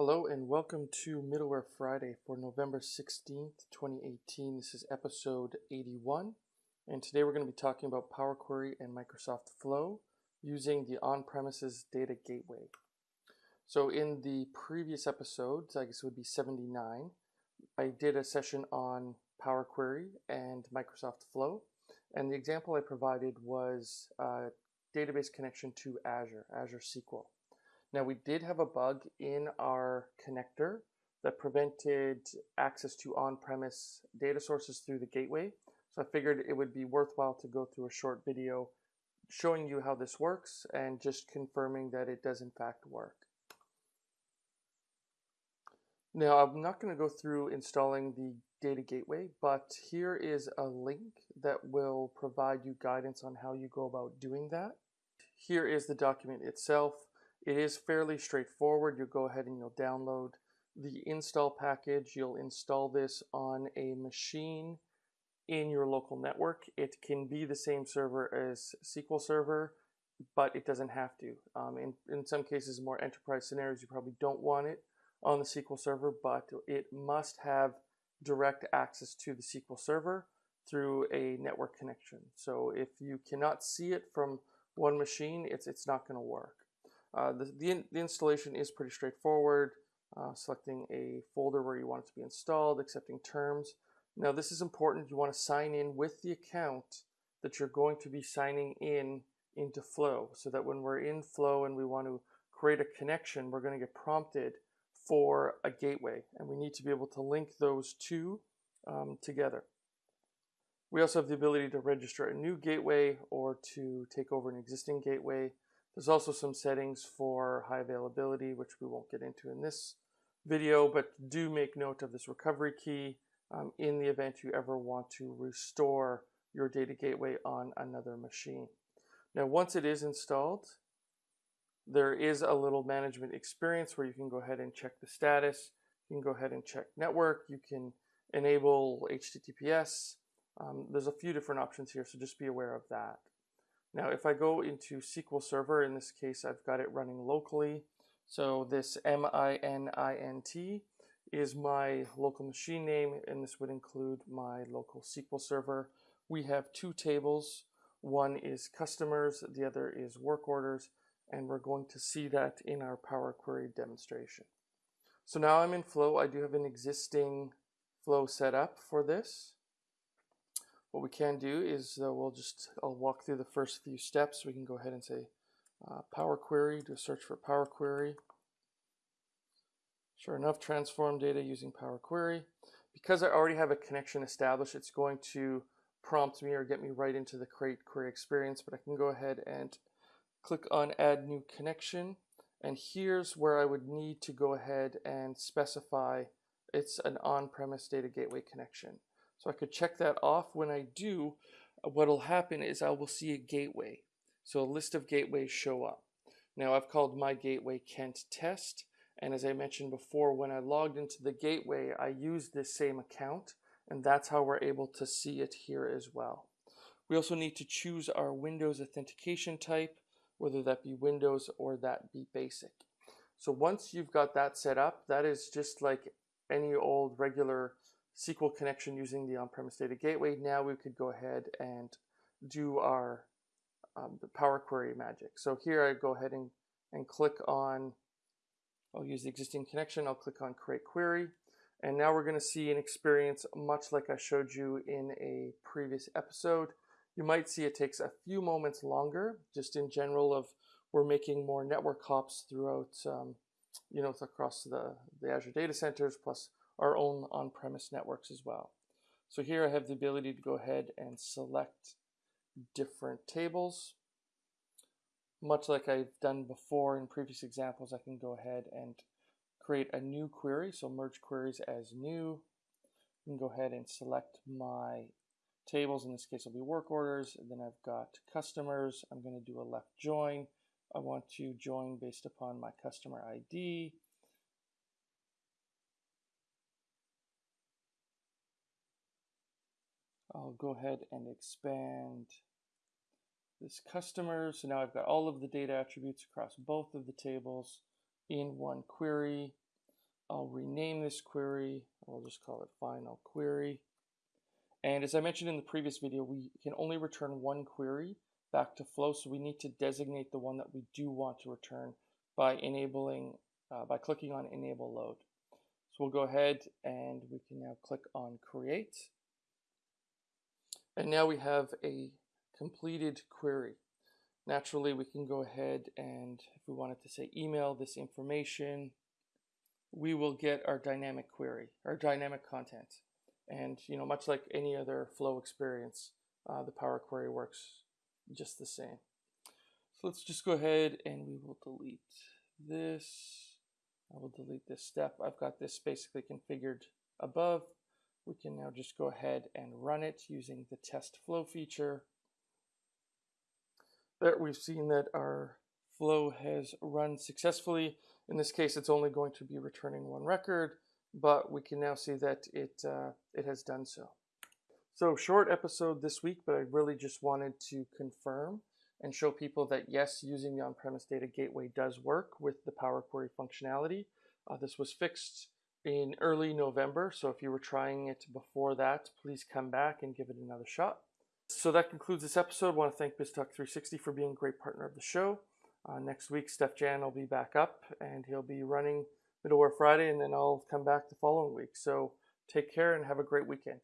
Hello and welcome to Middleware Friday for November 16th, 2018. This is episode 81 and today we're going to be talking about Power Query and Microsoft Flow using the on-premises data gateway. So in the previous episodes, I guess it would be 79, I did a session on Power Query and Microsoft Flow and the example I provided was a database connection to Azure, Azure SQL. Now we did have a bug in our connector that prevented access to on-premise data sources through the gateway. So I figured it would be worthwhile to go through a short video showing you how this works and just confirming that it does in fact work. Now I'm not going to go through installing the data gateway, but here is a link that will provide you guidance on how you go about doing that. Here is the document itself. It is fairly straightforward. You'll go ahead and you'll download the install package. You'll install this on a machine in your local network. It can be the same server as SQL Server, but it doesn't have to. Um, in, in some cases, more enterprise scenarios, you probably don't want it on the SQL Server, but it must have direct access to the SQL Server through a network connection. So if you cannot see it from one machine, it's, it's not going to work. Uh, the, the, the, installation is pretty straightforward, uh, selecting a folder where you want it to be installed, accepting terms. Now this is important, you want to sign in with the account that you're going to be signing in into Flow, so that when we're in Flow and we want to create a connection, we're going to get prompted for a gateway, and we need to be able to link those two um, together. We also have the ability to register a new gateway or to take over an existing gateway. There's also some settings for high availability, which we won't get into in this video, but do make note of this recovery key um, in the event you ever want to restore your data gateway on another machine. Now, once it is installed, there is a little management experience where you can go ahead and check the status. You can go ahead and check network. You can enable HTTPS. Um, there's a few different options here, so just be aware of that. Now, if I go into SQL Server, in this case, I've got it running locally. So this M-I-N-I-N-T is my local machine name, and this would include my local SQL Server. We have two tables. One is customers, the other is work orders, and we're going to see that in our Power Query demonstration. So now I'm in Flow. I do have an existing Flow set up for this. What we can do is uh, we'll just, I'll walk through the first few steps. We can go ahead and say uh, Power Query, do a search for Power Query. Sure enough, transform data using Power Query. Because I already have a connection established, it's going to prompt me or get me right into the Create Query experience, but I can go ahead and click on Add New Connection. And here's where I would need to go ahead and specify it's an on-premise data gateway connection. I could check that off. When I do, uh, what will happen is I will see a gateway. So a list of gateways show up. Now I've called my gateway Kent Test. And as I mentioned before, when I logged into the gateway, I used this same account. And that's how we're able to see it here as well. We also need to choose our Windows authentication type, whether that be Windows or that be basic. So once you've got that set up, that is just like any old regular SQL connection using the on-premise data gateway. Now we could go ahead and do our um, Power Query magic. So here I go ahead and, and click on, I'll use the existing connection, I'll click on Create Query. And now we're going to see an experience much like I showed you in a previous episode. You might see it takes a few moments longer, just in general of we're making more network hops throughout, um, you know, across the, the Azure data centers, plus our own on-premise networks as well. So here I have the ability to go ahead and select different tables. Much like I've done before in previous examples, I can go ahead and create a new query. So merge queries as new. I can go ahead and select my tables. In this case, will be work orders. And then I've got customers. I'm going to do a left join. I want to join based upon my customer ID. I'll go ahead and expand this customer. So now I've got all of the data attributes across both of the tables in one query. I'll rename this query. I'll just call it final query. And as I mentioned in the previous video, we can only return one query back to Flow, so we need to designate the one that we do want to return by enabling, uh, by clicking on Enable Load. So we'll go ahead and we can now click on Create. And now we have a completed query. Naturally, we can go ahead and if we wanted to say email this information, we will get our dynamic query, our dynamic content. And you know, much like any other flow experience, uh, the Power Query works just the same. So let's just go ahead and we will delete this. I will delete this step. I've got this basically configured above. We can now just go ahead and run it using the test flow feature. There we've seen that our flow has run successfully. In this case, it's only going to be returning one record, but we can now see that it, uh, it has done so. So short episode this week, but I really just wanted to confirm and show people that yes, using the on-premise data gateway does work with the Power Query functionality. Uh, this was fixed in early November, so if you were trying it before that, please come back and give it another shot. So that concludes this episode. I want to thank BizTalk360 for being a great partner of the show. Uh, next week, Steef-Jan will be back up and he'll be running Middleware Friday, and then I'll come back the following week. So take care and have a great weekend.